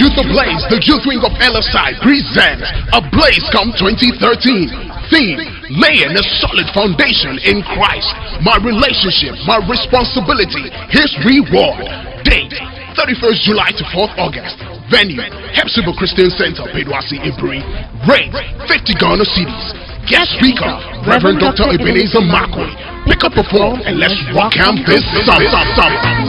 Youth Ablaze, the youth wing of LSI, presents Ablaze Come 2013. Theme, laying a solid foundation in Christ. My relationship, my responsibility, His reward. Date, 31st July to 4th August. Venue, Hepzibah Christian Center, Pedwasi Ibri. Rate, 50 Ghana cedis. Guest speaker, Reverend Dr. Ebenezer Makwe. Pick up a phone and let's rock out this summer.